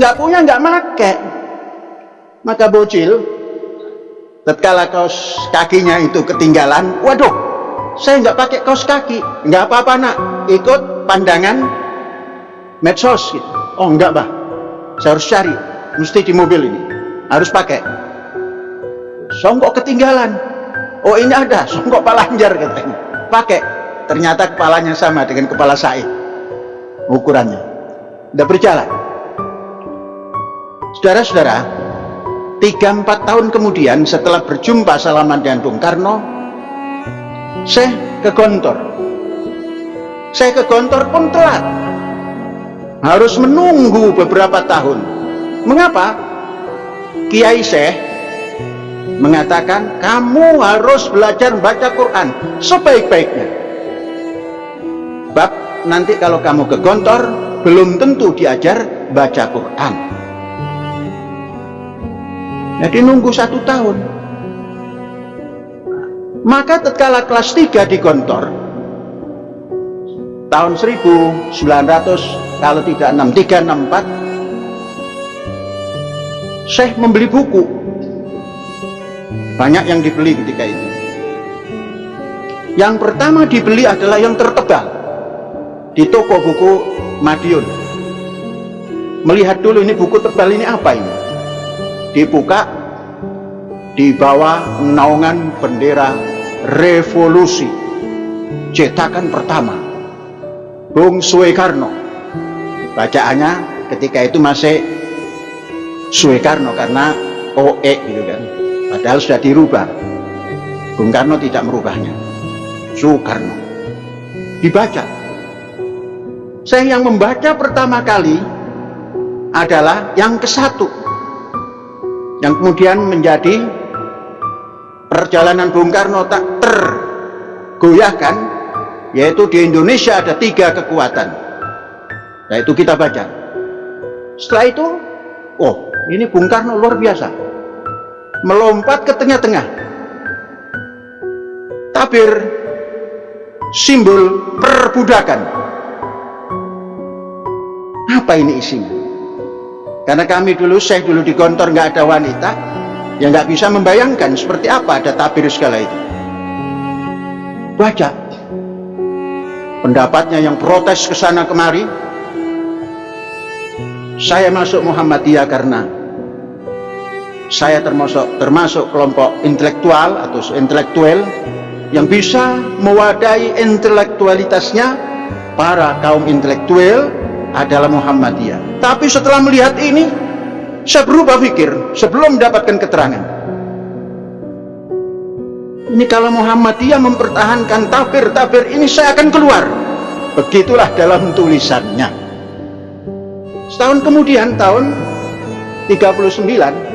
nggak punya nggak make. Maka bocil tatkala kaos kakinya itu ketinggalan waduh saya nggak pakai kaos kaki nggak apa-apa nak. Ikut pandangan medsos gitu. oh enggak bah saya harus cari. Mesti di mobil ini. Harus pakai. Songkok ketinggalan. Oh ini ada. Songkok palanjar katanya. Pakai. Ternyata kepalanya sama dengan kepala saya. Ukurannya. Udah berjalan saudara-saudara tiga empat tahun kemudian setelah berjumpa salaman dengan Bung Karno saya ke Gontor saya ke Gontor pun telat. Harus menunggu beberapa tahun. Mengapa? Kiai Syekh mengatakan kamu harus belajar baca Quran sebaik-baiknya. Bab nanti kalau kamu ke Gontor belum tentu diajar baca Quran jadi nunggu satu tahun. Maka tatkala kelas 3 di Gontor tahun 1900 kalau tidak 63 64 Syekh membeli buku. Banyak yang dibeli ketika itu. Yang pertama dibeli adalah yang tertebal di toko buku Madiun. Melihat dulu ini buku tebal ini apa ini dibuka di bawah naungan bendera revolusi. Cetakan pertama Bung Suekarno bacaannya ketika itu masih Suekarno karena OE gitu kan. Padahal sudah dirubah. Bung Karno tidak merubahnya. Soekarno. Dibaca. Saya yang membaca pertama kali adalah yang ke satu yang kemudian menjadi perjalanan Bung Karno tak tergoyahkan yaitu di Indonesia ada tiga kekuatan. Yaitu kita baca. Setelah itu oh ini Bung Karno luar biasa. Melompat ke tengah-tengah. Tabir simbol perbudakan. Apa ini isinya karena kami dulu saya dulu di kantor nggak ada wanita yang nggak bisa membayangkan seperti apa ada tabir segala itu. Baca pendapatnya yang protes ke sana kemari. Saya masuk Muhammadiyah karena saya termasuk termasuk kelompok intelektual atau intelektual yang bisa mewadahi intelektualitasnya para kaum intelektual adalah Muhammadiyah. Tapi setelah melihat ini saya berubah pikir sebelum mendapatkan keterangan. Ini kalau Muhammadiyah mempertahankan tabir-tabir ini saya akan keluar. Begitulah dalam tulisannya. Setahun kemudian tahun 39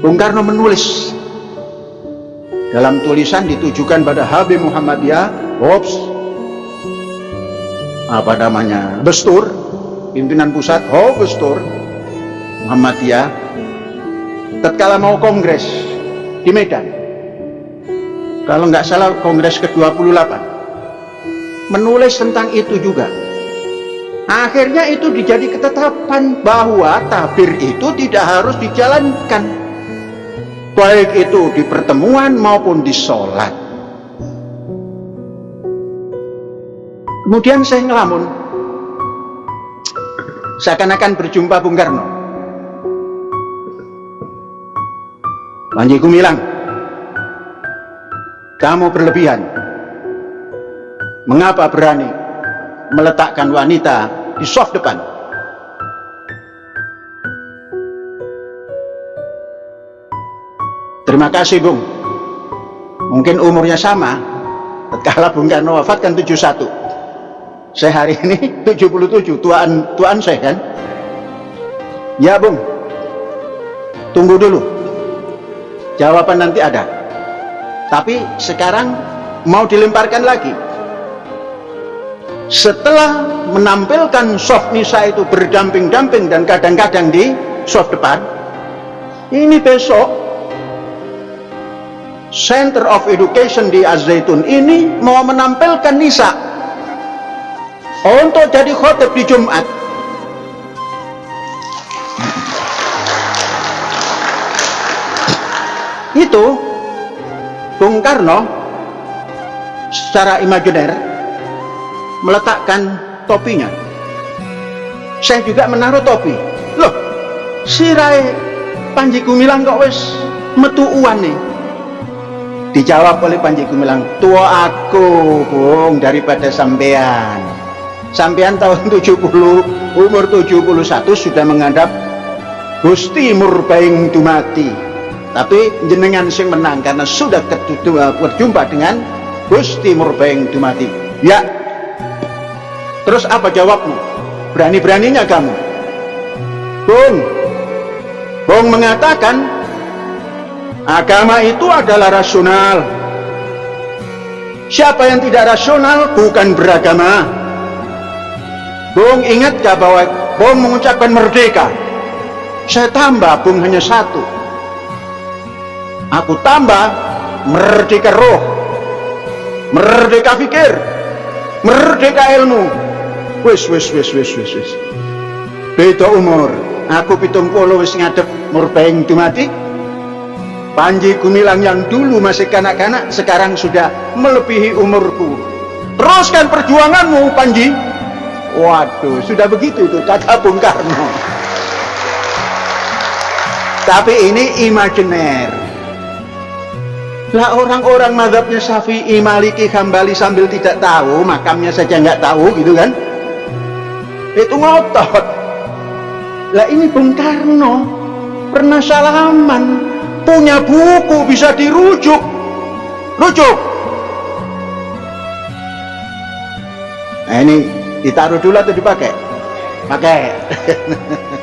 Bung Karno menulis. Dalam tulisan ditujukan pada Habib Muhammadiyah Hobbs apa namanya? Bestur pimpinan pusat. Oh Bestur. Muhammadiyah. Tatkala mau kongres di Medan. Kalau nggak salah kongres ke-28 menulis tentang itu juga. Akhirnya itu dijadi ketetapan bahwa tabir itu tidak harus dijalankan. Baik itu di pertemuan maupun di sholat kemudian saya ngelamun. Seakan-akan berjumpa Bung Karno. Panji Gumilang kamu berlebihan. Mengapa berani meletakkan wanita di soft depan? Terima kasih Bung. Mungkin umurnya sama. Tatkala Bung Karno wafat kan 71 saya hari ini 77 tuan tuan saya kan? Ya Bung. Tunggu dulu. Jawaban nanti ada. Tapi sekarang mau dilemparkan lagi. Setelah menampilkan soft nisa itu berdamping-damping dan kadang-kadang di soft depan ini besok Center of Education di Az-Zaitun ini mau menampilkan nisa untuk jadi khotib di Jumat. Itu Bung Karno secara imajiner meletakkan topinya. Saya juga menaruh topi. Loh sirai Panji Gumilang kok wis metu uan nih dijawab oleh Panji Gumilang tua aku bung daripada sampean sampean tahun 70 umur 71 sudah menghadap Gusti Murbaing Dumati. Tapi jenengan sing menang karena sudah berjumpa dengan Gusti Murbaing Dumati. Ya. Terus apa jawabmu? Berani-beraninya kamu? Bung. Bung mengatakan agama itu adalah rasional. Siapa yang tidak rasional bukan beragama Bung ingat gak bahwa Bung mengucapkan merdeka. Saya tambah Bung hanya satu. Aku tambah merdeka roh. Merdeka pikir merdeka ilmu. Wis wis wis wis wis wis. Beda umur. Aku pitung puluh wis ngadep murbaing dumati Panji Gumilang yang dulu masih kanak-kanak sekarang sudah melebihi umurku. Teruskan perjuanganmu Panji waduh sudah begitu itu kata Bung Karno tapi ini imajiner lah orang-orang madhabnya Syafi'i, Maliki, Hambali sambil tidak tahu, makamnya saja nggak tahu gitu kan. Itu ngotot. Lah ini Bung Karno pernah salaman, punya buku bisa dirujuk. Rujuk. Nah ini ditaruh dulu atau dipakai? Pakai.